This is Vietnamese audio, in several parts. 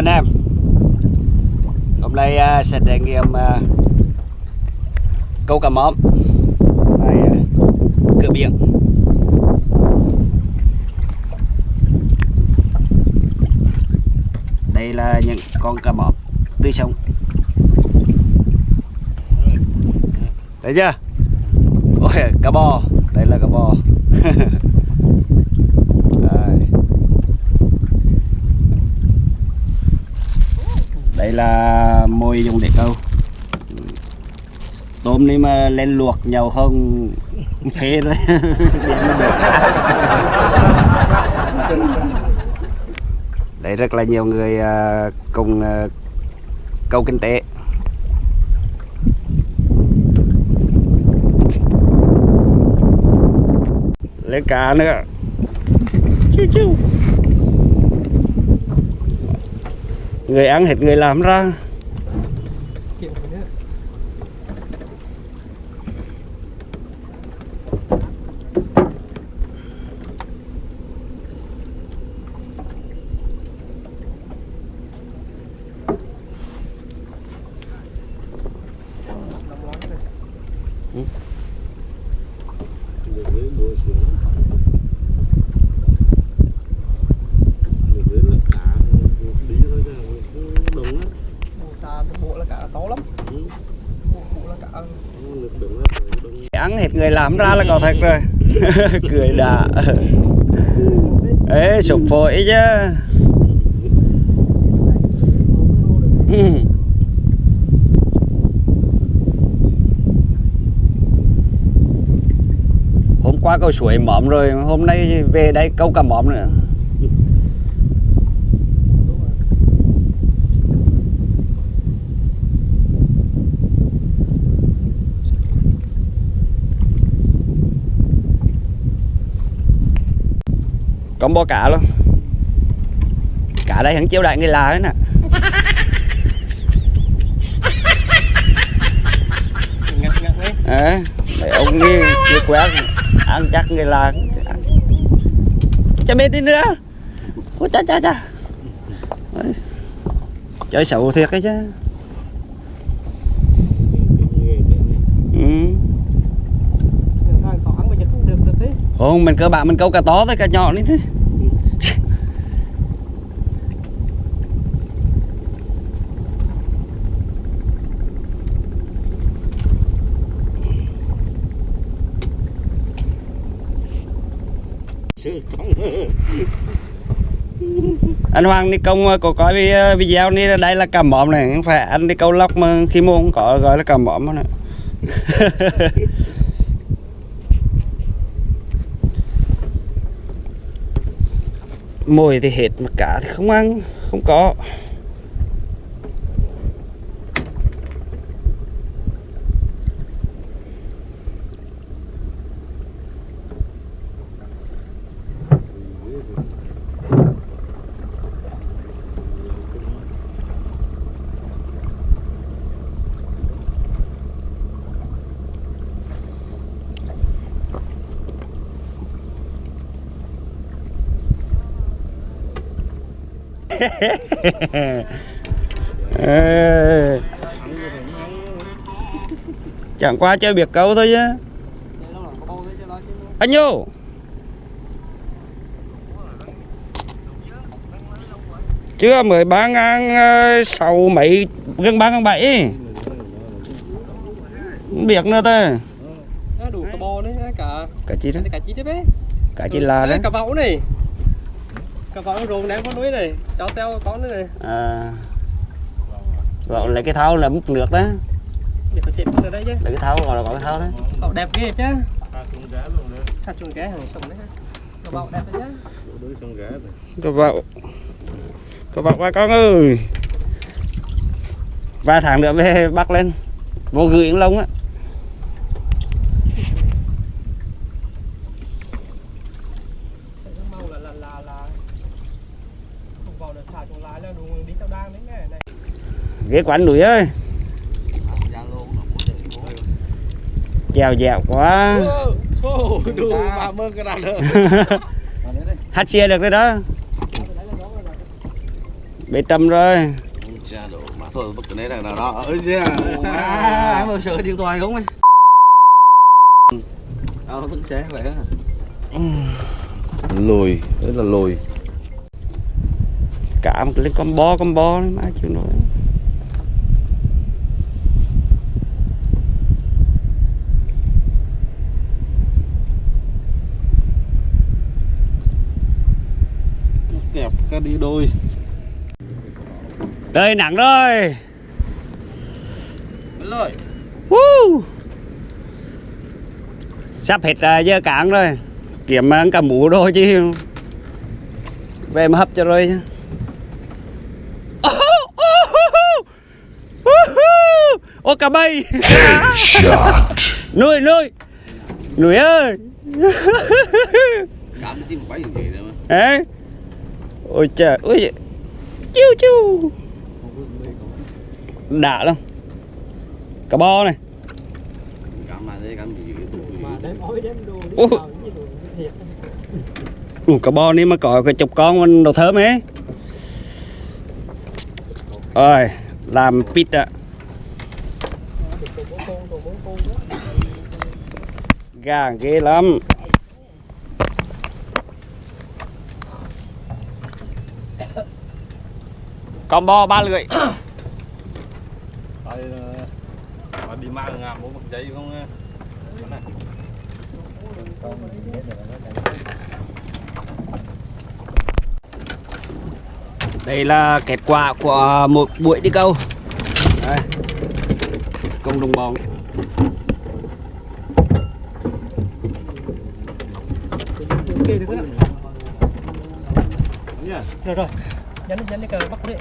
Anh em. Hôm nay uh, sẽ trải nghiệm uh, câu cá móm tại uh, cửa biển. Đây là những con cá móm tươi sống. Thấy chưa? Ôi, cá bò. Đây là cá bò Đây. đây là mồi dùng để câu. Tôm này mà lên luộc nhiều không phê rồi đây rất là nhiều người à, cùng à, câu kinh tế. Lên cá nữa. Chiu chiu người ăn hết người làm ra bộ là cả to lắm bộ, bộ là cả ăn hết người làm ra là có thật rồi. Cười đã ấy sụp phổi chứ. Hôm qua câu suối mỏm rồi, hôm nay về đây câu cả mỏm nữa. Con bò cá luôn. Cả đây hắn chiếu đại người là đấy nè. Đấy à, ông đi đi quét ăn chắc người là cho biết đi nữa. Ôi cha cha cha. Đấy. chơi xấu thiệt ấy chứ. Ừ. không đấy không mình cơ bản mình câu cá to thôi cá nhỏ đi thế anh Hoàng đi công ờ, có coi ờ, video này đây là cầm mỏm này. Không phải anh đi câu lóc mà khi mua không có, gọi là cá mỏm nữa mồi thì hết mà cả thì không ăn, không có. chẳng qua chơi biệt câu thôi chứ anh nhô chưa mới ba ngàn ờ, sáu mấy gần ba ngàn bảy. Biết nữa thôi nó đủ cả bò đấy cả cả chi đó. cả chi đấy bé cả chi là đấy cả vậu này cả vậu rồng ném con núi này cho teo con nữa này. À. Gọi là cái thau là múc nước đó. Để có chết ở đây chứ. Là cái thau gọi là gọi cái thau đó. Vậu đẹp ghê chứ. Thật chuồng cá hàng sông đấy cả vậu đẹp đấy chứ. Có vợ có vợ ba con ơi. Vài tháng nữa về bắt lên. Vô gửi lông á cái màu là là là là không vào được thả chuồng lái là đủ đi tao đang đấy nghe này ghế quán núi ơi. Chèo dẻo quá. Hát xe được. Rồi đó. Bê trầm rồi. Thôi bất đấy là nào đó. Ơi cha. Bao sợ điện thoại không ấy. Ờ vẫn sẽ vậy á lùi rất là lùi cả một lên con bo con bo má chịu nổi. Kẹp cái đi đôi. Đây nặng rồi. Lôi Woo! sắp hết uh, giờ cạn rồi. Kiếm ăn cả mũ đồ chứ. Về mà hấp cho rồi chứ cả bay. Nuôi nuôi. Nuôi ơi. Ê. ôi trời ôi chiu chiu. Đã lắm. Cá bo này. Ủa. Ủa, cá bo này mà có cái chục con mình đồ thơm ấy. Ơi làm pít ạ được tổ bốn con tổ bốn con đó gà ghê lắm. Con bo ba lưỡi. Đây mà đi mang ngàm một giấy không đây là kết quả của một buổi đi câu. Đây. công đồng bòn được đó rồi rồi. Nhấn nhấn cái cờ bắt đấy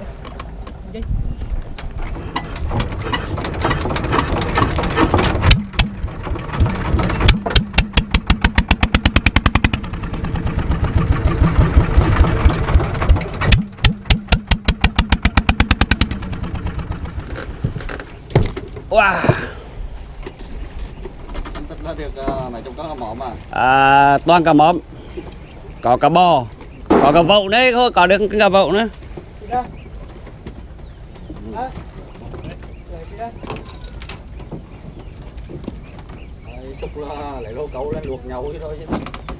wow. tức là được uh, mấy chục con mỏ mà à, toàn cá móm có cá bò có cá vậu đấy thôi có được cá vậu nữa.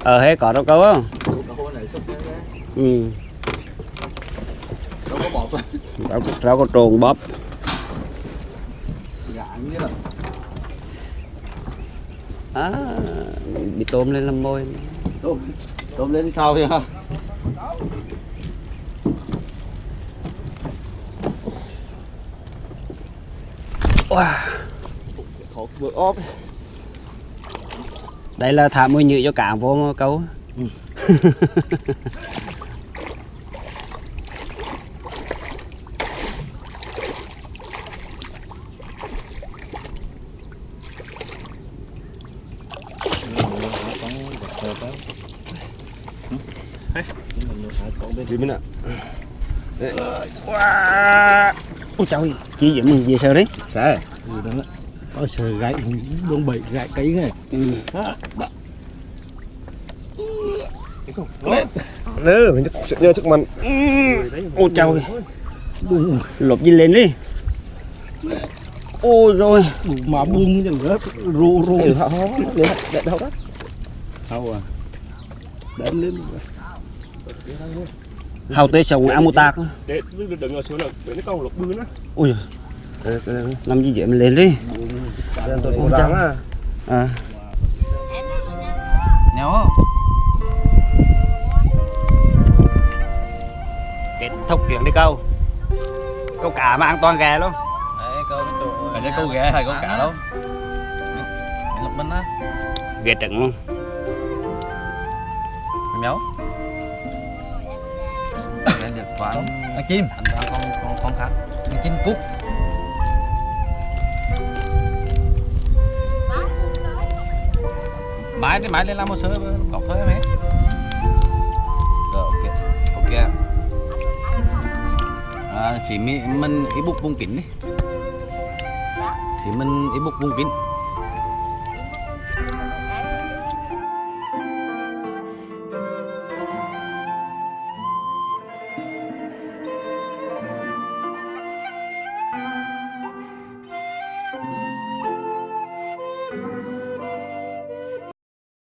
Ờ hết có đâu câu không luộc ừ. đâu có bọt rau, đâu có trồn bóp à, bị tôm lên làm môi tôm tôm lên sau kìa wow. khổ vừa ốp đây là thả mùi nhựa cho cả vô câu đi ạ. Wow. ôi trời chị dẫn mình về sao đấy. Sao Ôi trời gãy đông bậy gãy cấy này. ừ. nữa mình nhớ thức mình ôi trời lột gì lên đi. Ôi rồi. Mà ru ru. ừ, họ họ để đâu đó. Hầu à đem lên hầu tê sống ăn một tạc Để đừng ở xuống là để nó câu lục bươn á. ôi Đây, đây, đây. làm gì vậy mình lên đi. Cố gắng à. À nhau kết thúc chuyện đi câu. Câu cá mà an toàn ghè luôn. Đấy câu bên câu ghé hay câu cả đâu. Lục bên á. Ghè trứng luôn méo lên được quán ăn chim ăn con con con khác ăn chim cút mãi đi mãi lên làm một sơ cọc thôi em rồi ok ok à, chỉ mình bục vùng kín đi chỉ mình bục vùng kín